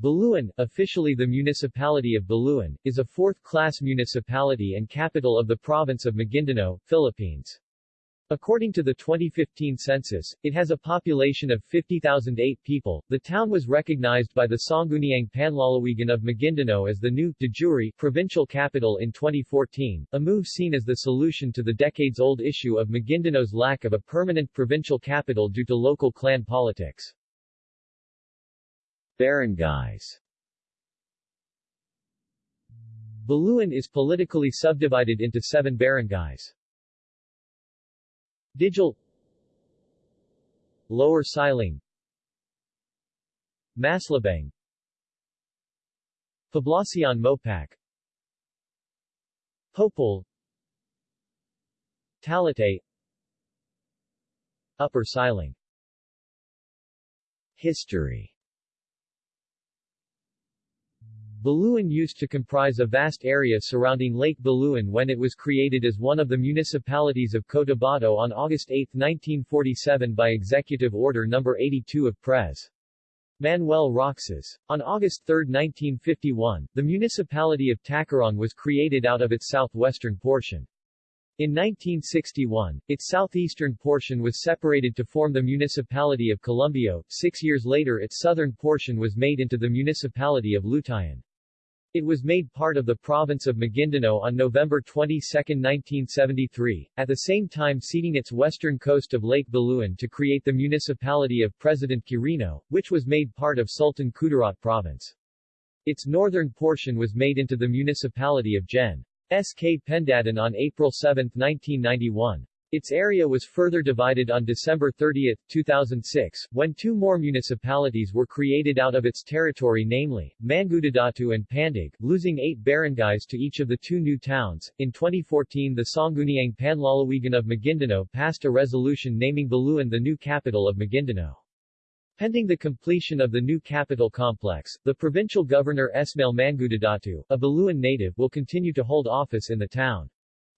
Buluan, officially the municipality of Buluan, is a fourth-class municipality and capital of the province of Maguindanao, Philippines. According to the 2015 census, it has a population of 50,008 people. The town was recognized by the Sangguniang Panlalawigan of Maguindanao as the new, de jure, provincial capital in 2014, a move seen as the solution to the decades-old issue of Maguindanao's lack of a permanent provincial capital due to local clan politics. Barangays. Buluan is politically subdivided into seven barangays. Digal Lower Siling Maslabeng Poblacion Mopac Popol Talitay Upper Siling. History Buluan used to comprise a vast area surrounding Lake Buluan when it was created as one of the municipalities of Cotabato on August 8, 1947 by Executive Order No. 82 of Pres. Manuel Roxas. On August 3, 1951, the municipality of Tacurong was created out of its southwestern portion. In 1961, its southeastern portion was separated to form the municipality of Columbio. Six years later its southern portion was made into the municipality of Lutayan. It was made part of the province of Maguindanao on November 22, 1973, at the same time ceding its western coast of Lake Buluan to create the municipality of President Quirino, which was made part of Sultan Kudarat province. Its northern portion was made into the municipality of Gen. S.K. Pendatun on April 7, 1991. Its area was further divided on December 30, 2006, when two more municipalities were created out of its territory namely, Mangudadatu and Pandag, losing eight barangays to each of the two new towns. In 2014 the Sangguniang Panlalawigan of Maguindanao passed a resolution naming Buluan the new capital of Maguindanao. Pending the completion of the new capital complex, the provincial governor Esmail Mangudadatu, a Buluan native will continue to hold office in the town.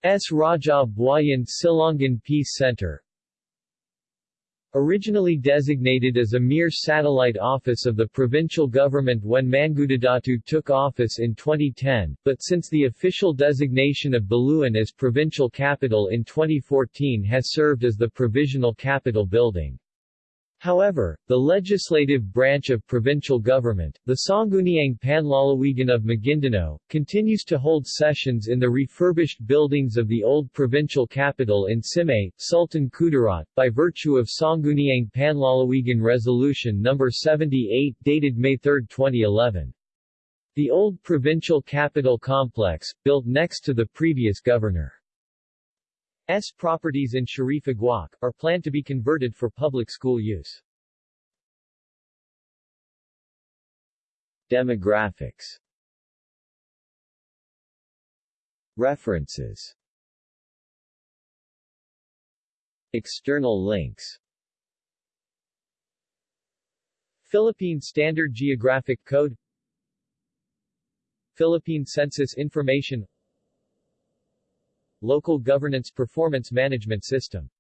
S. Raja Buayan Silongan Peace Center Originally designated as a mere satellite office of the provincial government when Mangudadatu took office in 2010, but since the official designation of Buluan as provincial capital in 2014 has served as the provisional capital building. However, the legislative branch of provincial government, the Sangguniang Panlalawigan of Maguindanao, continues to hold sessions in the refurbished buildings of the old provincial capital in Simuay, Sultan Kudarat, by virtue of Sangguniang Panlalawigan Resolution No. 78 dated May 3, 2011. The old provincial capital complex, built next to the previous governor. S properties in Shariff Aguak, are planned to be converted for public school use. Demographics. References. External links. Philippine Standard Geographic Code. Philippine Census Information Local Governance Performance Management System